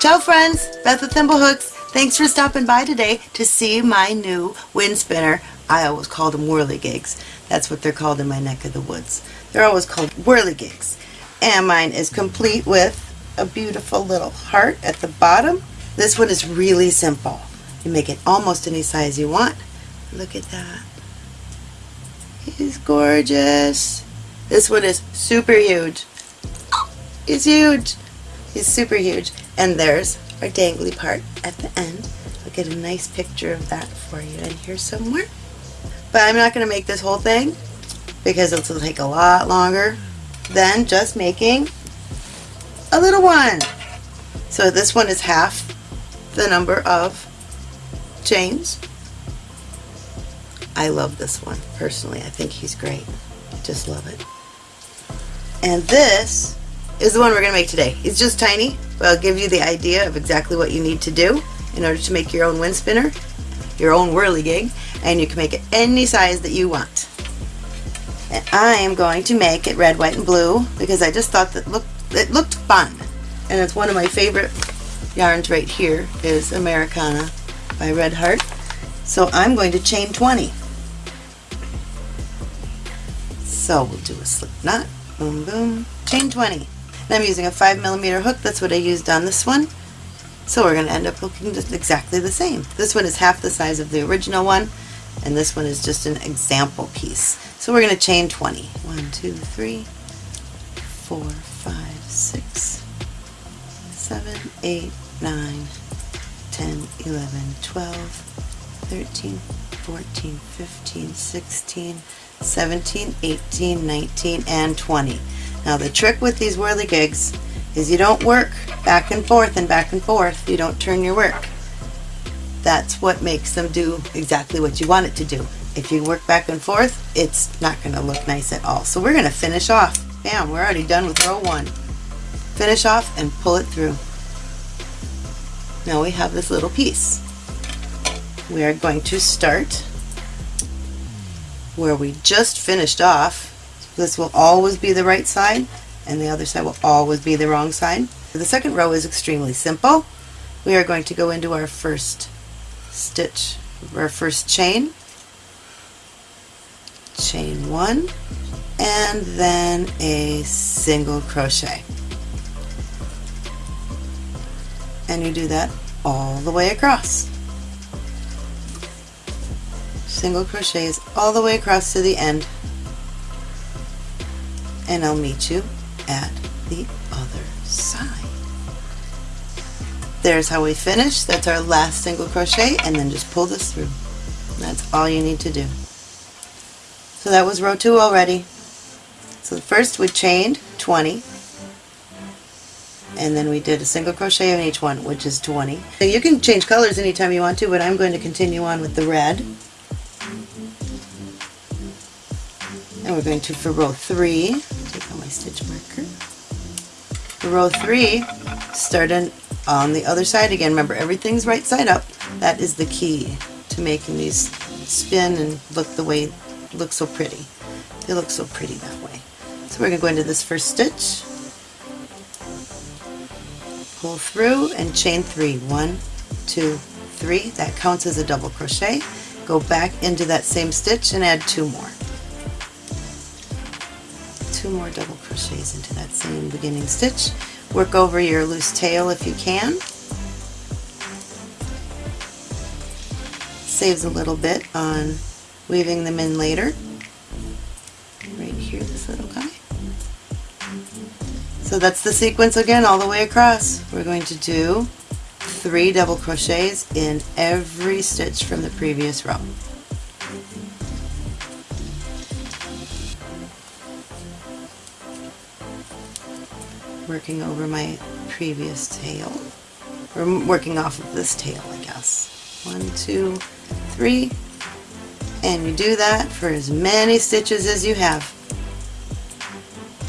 Ciao friends, Beth with Thimblehooks. Thanks for stopping by today to see my new wind spinner. I always call them whirligigs. That's what they're called in my neck of the woods. They're always called whirligigs. And mine is complete with a beautiful little heart at the bottom. This one is really simple. You make it almost any size you want. Look at that. He's gorgeous. This one is super huge. He's huge. He's super huge. And there's our dangly part at the end. I'll get a nice picture of that for you in here somewhere. But I'm not going to make this whole thing because it'll take a lot longer than just making a little one. So this one is half the number of chains. I love this one personally. I think he's great. Just love it. And this is the one we're going to make today. It's just tiny, but I'll give you the idea of exactly what you need to do in order to make your own wind spinner, your own whirligig, and you can make it any size that you want. And I am going to make it red, white, and blue because I just thought that look, it looked fun. And it's one of my favorite yarns right here is Americana by Red Heart. So I'm going to chain 20. So we'll do a slip knot, boom, boom, chain 20. And I'm using a 5 millimeter hook, that's what I used on this one. So we're going to end up looking just exactly the same. This one is half the size of the original one, and this one is just an example piece. So we're going to chain 20. 1, 2, 3, 4, 5, 6, 7, 8, 9, 10, 11, 12, 13, 14, 15, 16, 17, 18, 19, and 20. Now the trick with these whirligigs is you don't work back and forth and back and forth. You don't turn your work. That's what makes them do exactly what you want it to do. If you work back and forth, it's not going to look nice at all. So we're going to finish off. Bam, we're already done with row one. Finish off and pull it through. Now we have this little piece. We are going to start where we just finished off. This will always be the right side and the other side will always be the wrong side. The second row is extremely simple. We are going to go into our first stitch, our first chain, chain one, and then a single crochet. And you do that all the way across. Single crochets all the way across to the end and I'll meet you at the other side. There's how we finish. That's our last single crochet and then just pull this through. That's all you need to do. So that was row 2 already. So first we chained 20 and then we did a single crochet in each one which is 20. So you can change colors anytime you want to but I'm going to continue on with the red. And we're going to, for row 3, take out my stitch marker. Row 3, start in, on the other side again. Remember, everything's right side up. That is the key to making these spin and look the way, look so pretty. They look so pretty that way. So we're going to go into this first stitch, pull through, and chain three. One, two, three. That counts as a double crochet. Go back into that same stitch and add two more two more double crochets into that same beginning stitch. Work over your loose tail if you can. Saves a little bit on weaving them in later. Right here, this little guy. So that's the sequence again all the way across. We're going to do three double crochets in every stitch from the previous row. Working over my previous tail, or working off of this tail, I guess. One, two, three, and you do that for as many stitches as you have.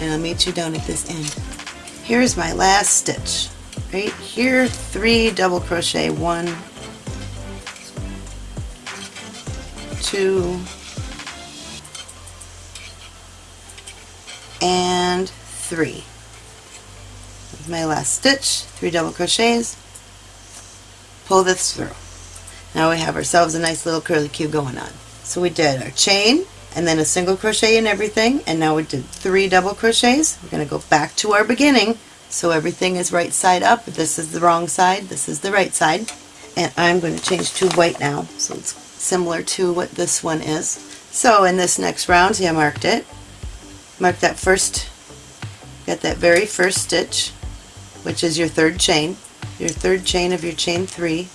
And I'll meet you down at this end. Here's my last stitch. Right here, three double crochet, one, two, and three my last stitch, three double crochets, pull this through. Now we have ourselves a nice little curly cue going on. So we did our chain and then a single crochet in everything and now we did three double crochets. We're going to go back to our beginning so everything is right side up. This is the wrong side, this is the right side. And I'm going to change to white now so it's similar to what this one is. So in this next round, see I marked it. Mark that first, got that very first stitch, which is your third chain. Your third chain of your chain three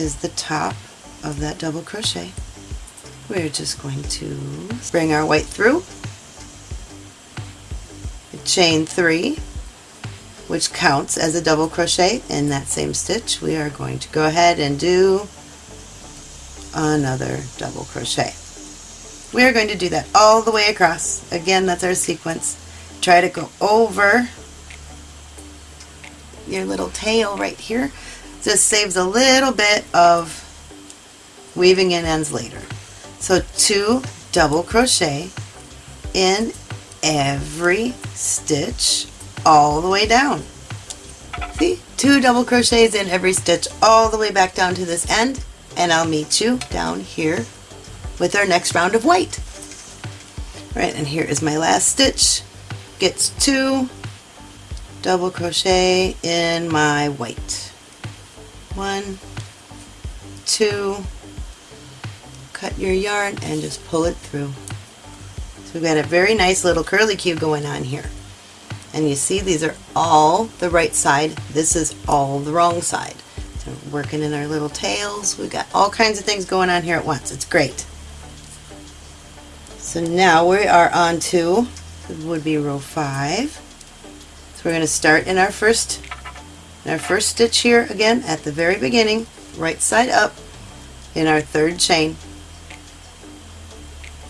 is the top of that double crochet. We're just going to bring our white through, chain three, which counts as a double crochet in that same stitch. We are going to go ahead and do another double crochet. We are going to do that all the way across. Again, that's our sequence. Try to go over your little tail right here. This saves a little bit of weaving in ends later. So two double crochet in every stitch all the way down. See? Two double crochets in every stitch all the way back down to this end and I'll meet you down here with our next round of white. Right, and here is my last stitch. Gets two double crochet in my white. One, two, cut your yarn and just pull it through. So we've got a very nice little curly cue going on here. And you see these are all the right side, this is all the wrong side. So working in our little tails, we've got all kinds of things going on here at once. It's great. So now we are on to, would be row 5. So we're going to start in our first, in our first stitch here again at the very beginning, right side up in our third chain.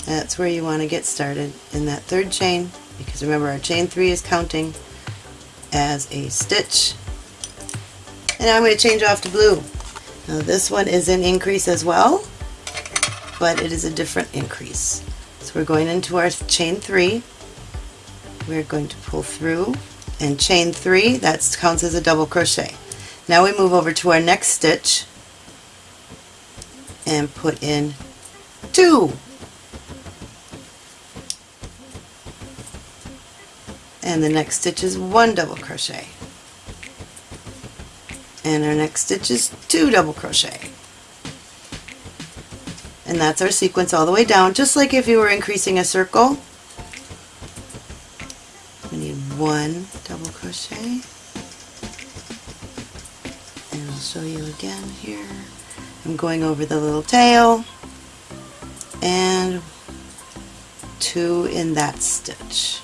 That's where you want to get started in that third chain because remember our chain 3 is counting as a stitch. And now I'm going to change off to blue. Now this one is an increase as well, but it is a different increase So we're going into our chain three we're going to pull through and chain three that counts as a double crochet. Now we move over to our next stitch and put in two. And the next stitch is one double crochet. And our next stitch is two double crochet. And that's our sequence all the way down just like if you were increasing a circle one double crochet. And I'll show you again here. I'm going over the little tail. And two in that stitch.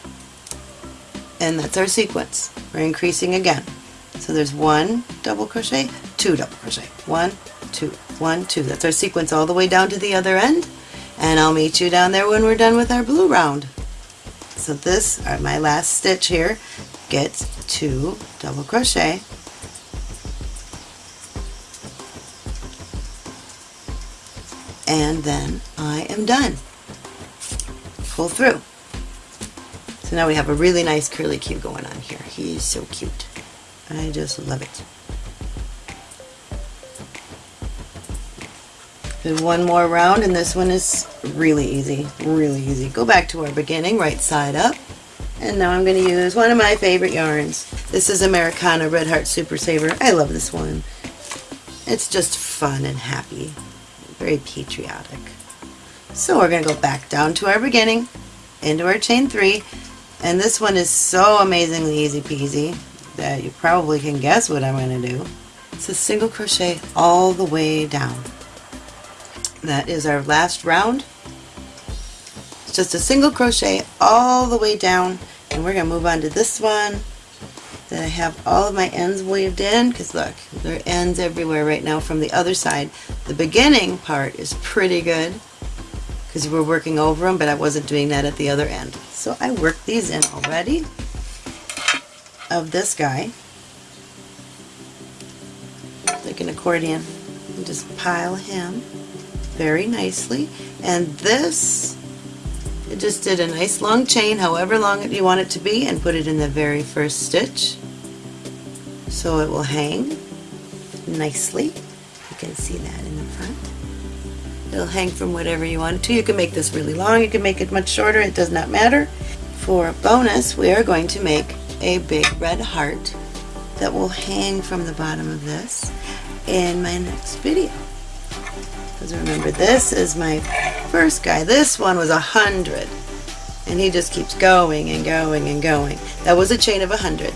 And that's our sequence. We're increasing again. So there's one double crochet two double crochet. One two, one, two. That's our sequence all the way down to the other end. And I'll meet you down there when we're done with our blue round. So this, uh, my last stitch here, gets two double crochet. And then I am done. Pull through. So now we have a really nice curly cue going on here. He is so cute. I just love it. Do one more round and this one is really easy, really easy. Go back to our beginning, right side up. And now I'm going to use one of my favorite yarns. This is Americana Red Heart Super Saver. I love this one. It's just fun and happy. Very patriotic. So we're going to go back down to our beginning, into our chain three, and this one is so amazingly easy peasy that you probably can guess what I'm going to do. It's a single crochet all the way down. That is our last round. It's just a single crochet all the way down and we're going to move on to this one that I have all of my ends weaved in because look, there are ends everywhere right now from the other side. The beginning part is pretty good because we're working over them, but I wasn't doing that at the other end. So I worked these in already of this guy, like an accordion, and just pile him very nicely. And this it just did a nice long chain, however long you want it to be, and put it in the very first stitch. So it will hang nicely. You can see that in the front. It'll hang from whatever you want to. You can make this really long, you can make it much shorter, it does not matter. For a bonus, we are going to make a big red heart that will hang from the bottom of this in my next video. Because remember, this is my first guy. This one was a hundred. And he just keeps going and going and going. That was a chain of a hundred.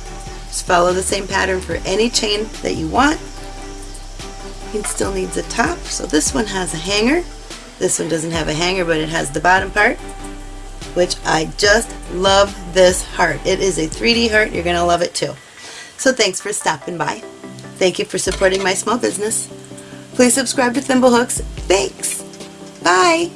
Just follow the same pattern for any chain that you want. He still needs a top. So this one has a hanger. This one doesn't have a hanger, but it has the bottom part, which I just love this heart. It is a 3D heart. You're going to love it too. So thanks for stopping by. Thank you for supporting my small business. Please subscribe to Thimblehooks. Thanks. Bye.